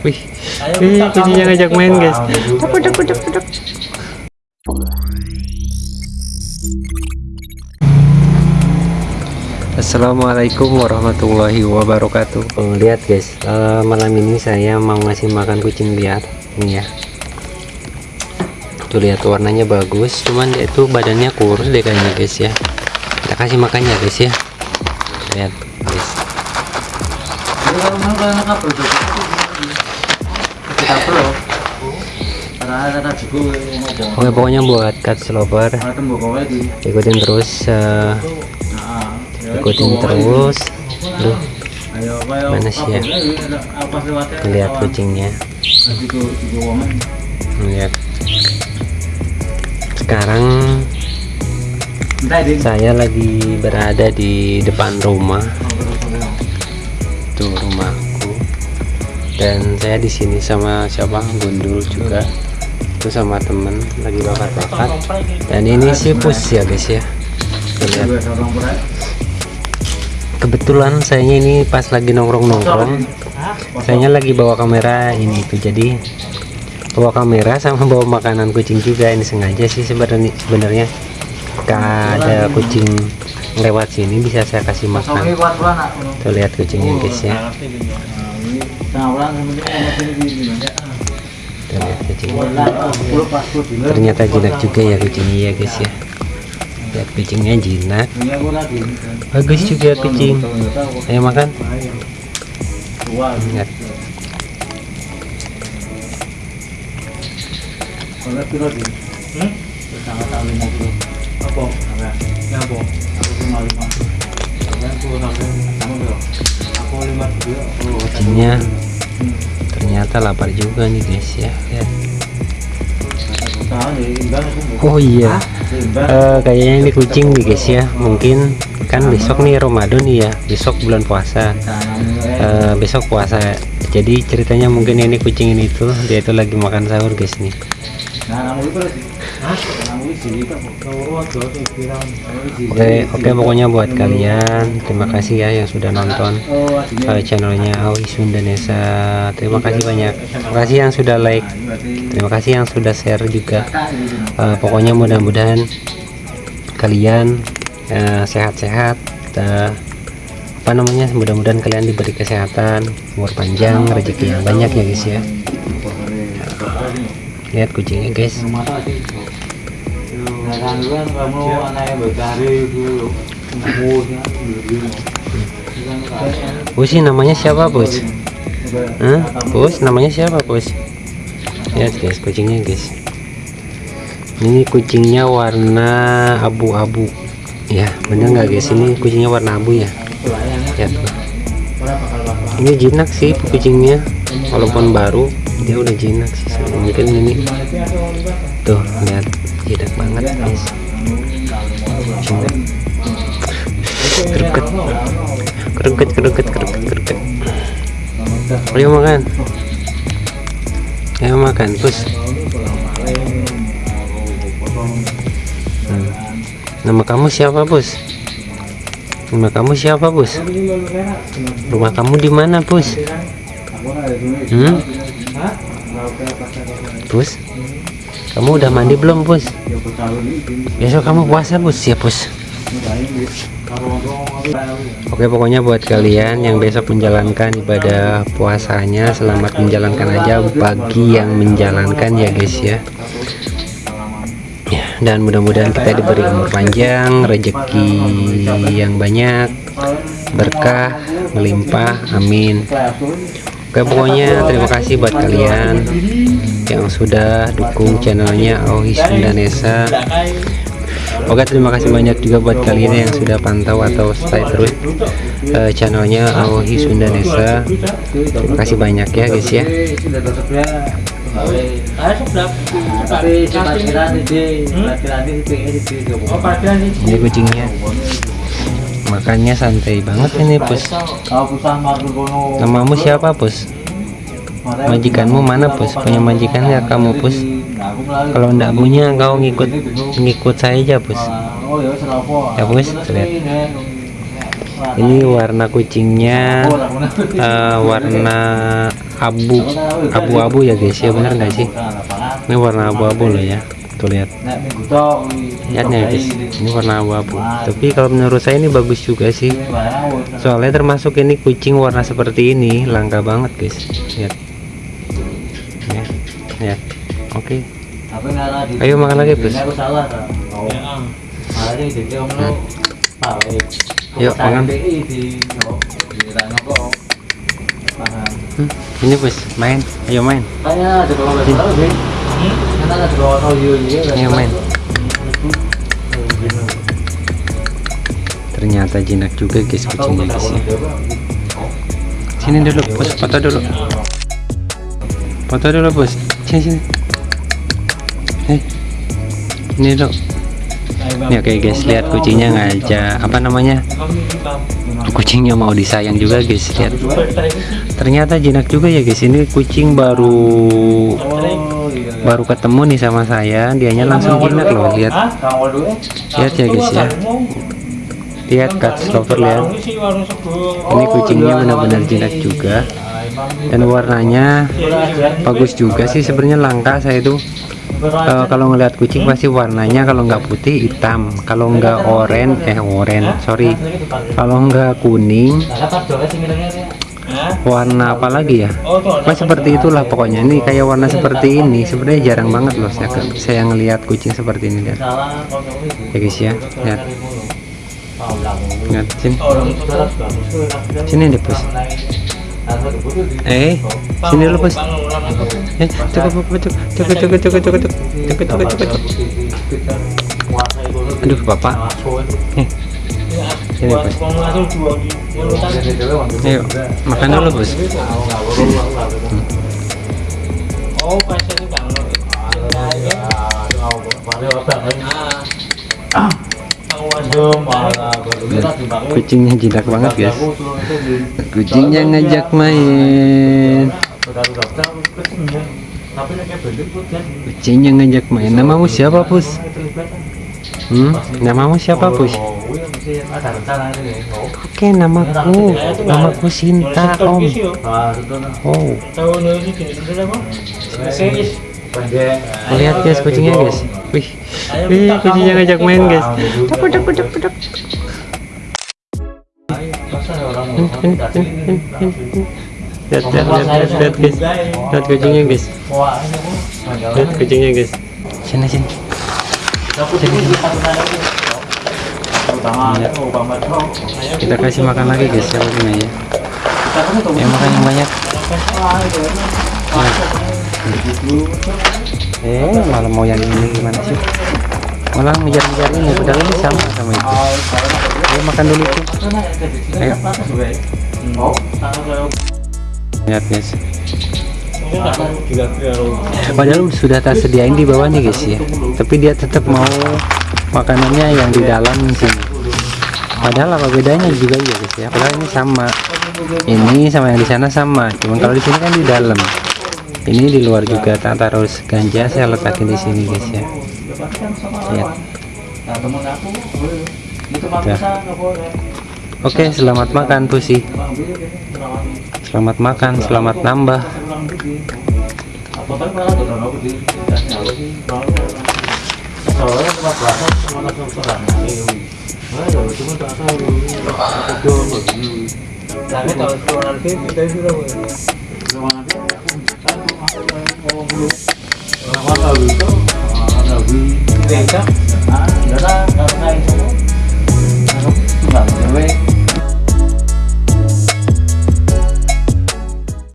Wih, wih kucingnya ngajak main guys. Duk, duk, duk, duk. Assalamualaikum warahmatullahi wabarakatuh. Oh, lihat guys, eh, malam ini saya mau ngasih makan kucing liar. Ini ya. Tuh lihat warnanya bagus, cuman dia itu badannya kurus deh kayaknya guys ya. Kita kasih makannya guys ya. Lihat guys. Oke pokoknya buat cut sloper ikutin terus eh, ikutin terus. Duh, mana sih ya? Lihat kucingnya. Lihat. Sekarang saya lagi berada di depan rumah. Tuh rumahku dan saya di sini sama siapa? Gundul juga. Itu sama temen lagi bakar-bakar dan ini sih pus ya guys ya. Lihat. Kebetulan sayanya ini pas lagi nongkrong-nongkrong. Sayanya lagi bawa kamera ini itu jadi bawa kamera sama bawa makanan kucing juga. Ini sengaja sih sebenarnya sebenarnya. Ada kucing lewat sini bisa saya kasih makan. tuh lihat kucingnya guys ya lihat kucingnya ternyata jinak juga ya kucingnya ya guys ya. Lihat kucingnya jinak bagus juga kucing ayo makan. Lihat kucingnya ternyata lapar juga nih guys ya. Lihat. Oh iya. Eh, kayaknya ini kucing nih guys ya. Mungkin kan besok nih Ramadan nih ya besok bulan puasa. Eh, besok puasa. Jadi ceritanya mungkin ini kucing ini tuh dia itu lagi makan sahur guys nih oke oke pokoknya buat kalian terima kasih ya yang sudah nonton uh, channelnya Awi Sundanesa. Terima kasih banyak. Terima kasih yang sudah like terima kasih yang sudah share juga. Uh, pokoknya mudah-mudahan kalian uh, sehat-sehat uh, apa namanya mudah-mudahan kalian diberi kesehatan umur panjang rezeki yang banyak ya guys ya lihat kucingnya guys Bos namanya siapa bos? Hah? Bos namanya siapa bos? Lihat guys kucingnya guys Ini kucingnya warna abu-abu Ya bener nggak guys ini kucingnya warna abu ya Lihat. Ini jinak sih kucingnya Walaupun baru dia udah jinak sih. Mungkin ini. Tuh lihat. Jinak banget guys. Jinak. Keruket. Keruket keruket keruket keruket. Ayo makan. Ayo makan pus. Hmm. nama kamu siapa bos nama kamu siapa bos? Rumah kamu di mana bos? Hmm? bos? Kamu udah mandi belum bos? Besok kamu puasa bos. Ya bos. Oke pokoknya buat kalian yang besok menjalankan ibadah puasanya selamat menjalankan aja bagi yang menjalankan ya guys Ya, dan mudah-mudahan kita diberi umur panjang rezeki yang banyak berkah melimpah amin. Oke pokoknya terima kasih buat kalian yang sudah dukung channelnya Auhi Sundanesa. Oke terima kasih banyak juga buat kalian yang sudah pantau atau stay terus eh, channelnya Auhi Sundanesa. Terima kasih banyak ya guys ya Ini kucingnya. Makannya santai banget ini pus Namamu siapa pus? Majikanmu mana pus? Punya majikan ya kamu pus? Kalau ndak punya kau ngikut ngikut saya aja pus Ya pus lihat. ini warna kucingnya eh, warna abu. Abu-abu ya guys. Ya bener nggak sih? Ini warna abu-abu loh ya. Tuh lihat. Lihat ya guys. Ini warna abu-abu. Tapi kalau menurut saya ini bagus juga sih. Soalnya termasuk ini kucing warna seperti ini langka banget guys. Lihat. Ya ya oke. Ayo makan lagi bos Yuk, makan. Hmm, ini bos main. Ayo main. Ayo main. Ternyata jinak juga guys kucingnya guys ya sini. dulu bos foto dulu. foto dulu bos. Sini sini. Eh ini dulu ya oke guys lihat kucingnya ngajak apa namanya? Kucingnya mau disayang juga guys lihat. Ternyata jinak juga ya guys ini kucing baru baru ketemu nih sama saya dianya langsung jinak loh lihat. Lihat ya guys ya. Lihat cat lover lihat. Ini kucingnya benar-benar jinak juga. Dan warnanya bagus juga sih sebenarnya langka saya itu eh, kalau ngeliat kucing pasti warnanya kalau nggak putih hitam. Kalau nggak oranye eh oranye sorry. Kalau nggak kuning warna apa lagi ya? Mas seperti itulah pokoknya. Ini kayak warna seperti ini. Sebenarnya jarang banget loh saya, saya ngelihat kucing seperti ini lihat ya guys ya. Lihat. Lihat sini. Sini deh bos eh sini dulu bos eh cukup cukup cukup cukup cukup cukup cukup cukup cukup cukup cukup cukup aduh bapak eh sini bos ayo makan dulu bos Oh, banget. Kucingnya jinak banget guys. Kucingnya ngajak main. Kucingnya ngajak main. Namamu siapa pus? Hmm? namamu siapa pus? Oke namaku. Namaku Sinta om. Oh lihat guys kucingnya guys. Wih. Wih kucingnya ngajak main guys. Ini, ini, ini, ini. lihat lihat lihat lihat guys. Lihat kucingnya guys. Lihat kucingnya guys. Sini sini. Kita kasih makan lagi guys ya kucingnya ya. Ya makan yang banyak eh malah mau yang ini gimana sih? Malah ngejar-ngejar ini padahal ini sama sama itu. Ayo makan dulu itu. Ayo. Lihat guys. Padahal sudah tak sediain di bawah nih guys ya. Tapi dia tetap mau makanannya yang di dalam sini. Padahal apa bedanya juga ya guys ya. Padahal ini sama. Ini sama yang di sana sama. Cuman kalau di sini kan di dalam ini di luar juga tak taruh ganja saya letakin di sini guys ya. Lihat. Oke selamat makan pusi. Selamat makan selamat nambah. Turun nanti kita Nó từ từ về chắc. Đó đó, đó ngay. Nó lúc là về.